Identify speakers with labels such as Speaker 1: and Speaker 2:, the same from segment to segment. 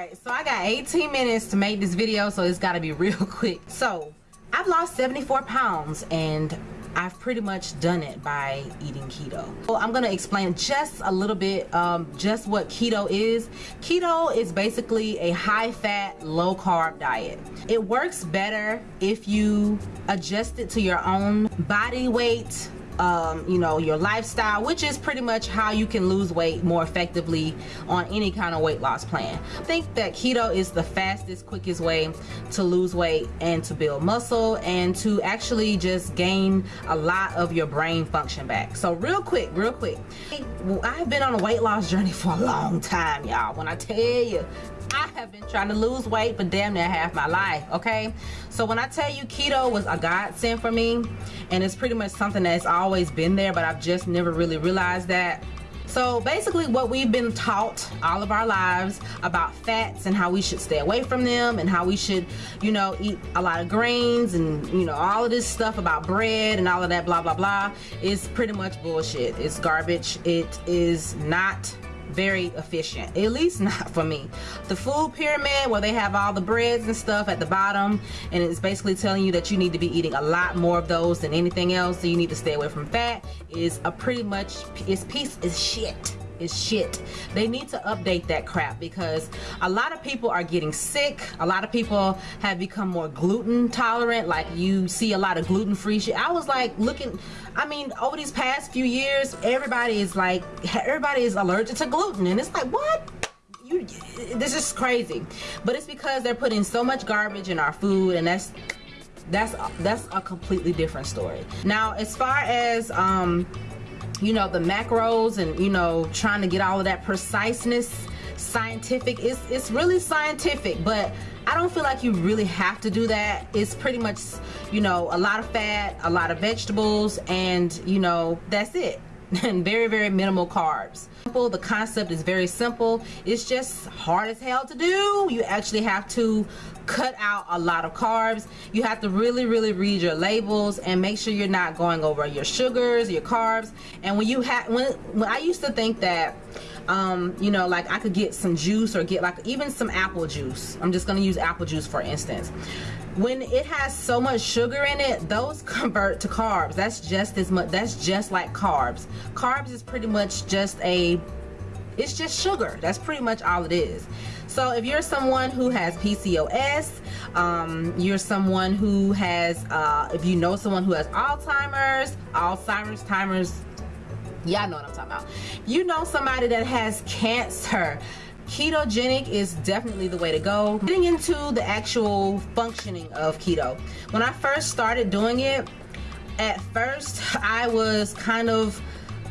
Speaker 1: right so i got 18 minutes to make this video so it's got to be real quick so i've lost 74 pounds and I've pretty much done it by eating keto. Well, I'm gonna explain just a little bit um, just what keto is. Keto is basically a high fat, low carb diet. It works better if you adjust it to your own body weight, um, you know your lifestyle which is pretty much how you can lose weight more effectively on any kind of weight loss plan. I think that keto is the fastest quickest way to lose weight and to build muscle and to actually just gain a lot of your brain function back. So real quick real quick. I've been on a weight loss journey for a long time y'all. When I tell you I have been trying to lose weight for damn near half my life, okay? So when I tell you keto was a godsend for me, and it's pretty much something that's always been there, but I've just never really realized that. So basically what we've been taught all of our lives about fats and how we should stay away from them and how we should, you know, eat a lot of grains and, you know, all of this stuff about bread and all of that blah, blah, blah is pretty much bullshit. It's garbage. It is not very efficient at least not for me. The food pyramid where they have all the breads and stuff at the bottom and it's basically telling you that you need to be eating a lot more of those than anything else so you need to stay away from fat is a pretty much is piece is shit is shit. They need to update that crap because a lot of people are getting sick. A lot of people have become more gluten tolerant. Like you see a lot of gluten free shit. I was like looking, I mean, over these past few years, everybody is like, everybody is allergic to gluten. And it's like, what? You, this is crazy. But it's because they're putting so much garbage in our food and that's that's that's a completely different story now as far as um you know the macros and you know trying to get all of that preciseness scientific. It's it's really scientific but I don't feel like you really have to do that. It's pretty much you know a lot of fat a lot of vegetables and you know that's it and very very minimal carbs. The concept is very simple. It's just hard as hell to do. You actually have to cut out a lot of carbs. You have to really really read your labels and make sure you're not going over your sugars your carbs. And when you have when, when I used to think that um, you know like I could get some juice or get like even some apple juice. I'm just gonna use apple juice for instance when it has so much sugar in it those convert to carbs. That's just as much that's just like carbs. Carbs is pretty much just a it's just sugar. That's pretty much all it is. So if you're someone who has PCOS um, you're someone who has uh, if you know someone who has Alzheimer's Alzheimer's timers y'all know what I'm talking about. You know somebody that has cancer ketogenic is definitely the way to go. Getting into the actual functioning of keto. When I first started doing it at first I was kind of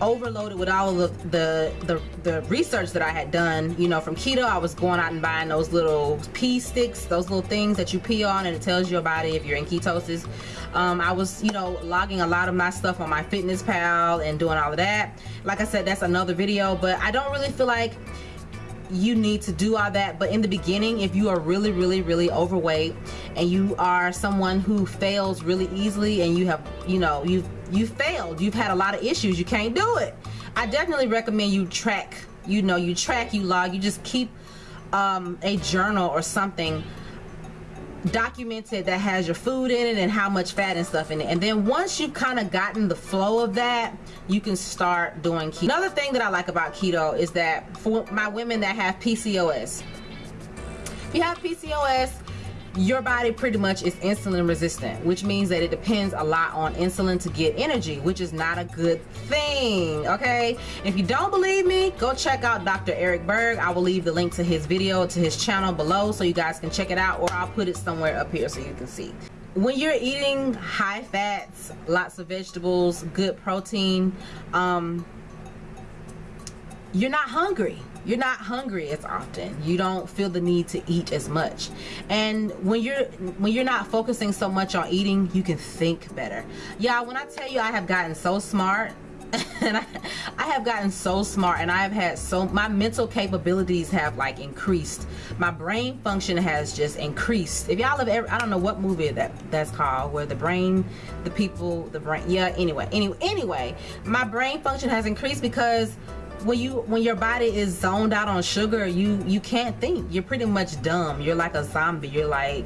Speaker 1: overloaded with all of the, the, the research that I had done. You know from keto I was going out and buying those little pee sticks those little things that you pee on and it tells your body if you're in ketosis. Um, I was you know logging a lot of my stuff on MyFitnessPal and doing all of that. Like I said that's another video but I don't really feel like you need to do all that but in the beginning if you are really really really overweight and you are someone who fails really easily and you have you know you've you failed you've had a lot of issues you can't do it. I definitely recommend you track you know you track you log you just keep um, a journal or something documented that has your food in it and how much fat and stuff in it. And then once you've kind of gotten the flow of that you can start doing keto. Another thing that I like about keto is that for my women that have PCOS if you have PCOS your body pretty much is insulin resistant which means that it depends a lot on insulin to get energy which is not a good thing okay? If you don't believe me go check out Dr. Eric Berg. I will leave the link to his video to his channel below so you guys can check it out or I'll put it somewhere up here so you can see. When you're eating high fats lots of vegetables good protein um, you're not hungry you're not hungry as often. You don't feel the need to eat as much. And when you're when you're not focusing so much on eating you can think better. Yeah when I tell you I have gotten so smart and I, I, have gotten so smart and I have had so my mental capabilities have like increased. My brain function has just increased. If y'all have ever I don't know what movie that that's called where the brain the people the brain yeah anyway anyway anyway my brain function has increased because when you when your body is zoned out on sugar you you can't think. You're pretty much dumb. You're like a zombie. You're like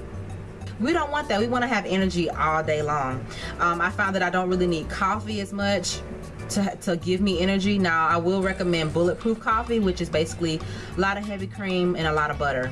Speaker 1: we don't want that. We want to have energy all day long. Um, I found that I don't really need coffee as much to, to give me energy. Now I will recommend bulletproof coffee which is basically a lot of heavy cream and a lot of butter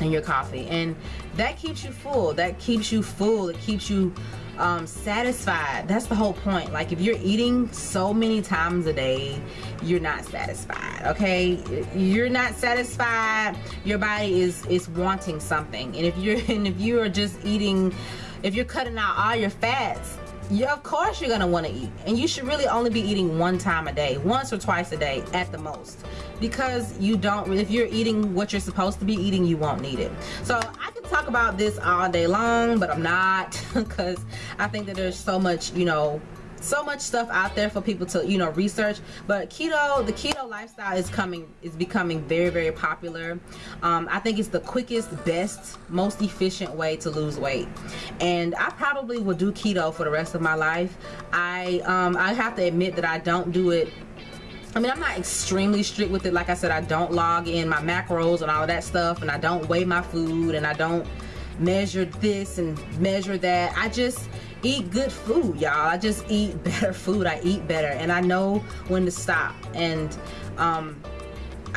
Speaker 1: in your coffee. And that keeps you full. That keeps you full. It keeps you um, satisfied. That's the whole point. Like if you're eating so many times a day you're not satisfied okay? You're not satisfied. Your body is is wanting something. And if you're and if you are just eating if you're cutting out all your fats yeah, of course you're gonna want to eat. And you should really only be eating one time a day once or twice a day at the most. Because you don't if you're eating what you're supposed to be eating you won't need it. So I can talk about this all day long but I'm not because I think that there's so much you know so much stuff out there for people to you know research. But keto the keto lifestyle is coming is becoming very very popular. Um, I think it's the quickest best most efficient way to lose weight. And I probably will do keto for the rest of my life. I um, I have to admit that I don't do it. I mean, I'm not extremely strict with it. Like I said, I don't log in my macros and all that stuff, and I don't weigh my food, and I don't measure this and measure that. I just eat good food, y'all. I just eat better food. I eat better and I know when to stop. And um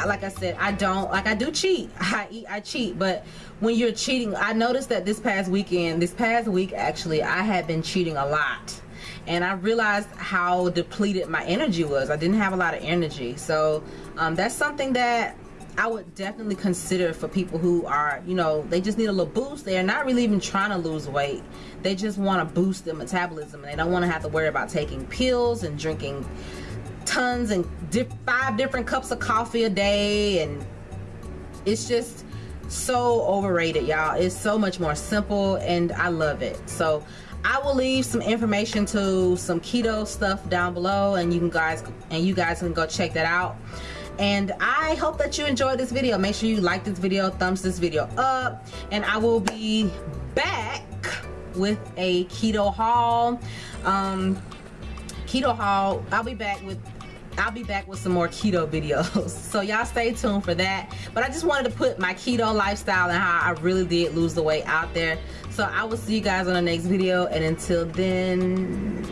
Speaker 1: like I said, I don't like I do cheat. I eat I cheat, but when you're cheating, I noticed that this past weekend, this past week actually, I had been cheating a lot. And I realized how depleted my energy was. I didn't have a lot of energy. So um, that's something that I would definitely consider for people who are, you know, they just need a little boost. They're not really even trying to lose weight. They just want to boost their metabolism. And they don't want to have to worry about taking pills and drinking tons and five different cups of coffee a day. And it's just so overrated, y'all. It's so much more simple and I love it. So I will leave some information to some keto stuff down below and you can guys and you guys can go check that out and I hope that you enjoyed this video. Make sure you like this video thumbs this video up. And I will be back with a keto haul. Um keto haul. I'll be back with I'll be back with some more keto videos. So y'all stay tuned for that. But I just wanted to put my keto lifestyle and how I really did lose the weight out there. So I will see you guys on the next video. And until then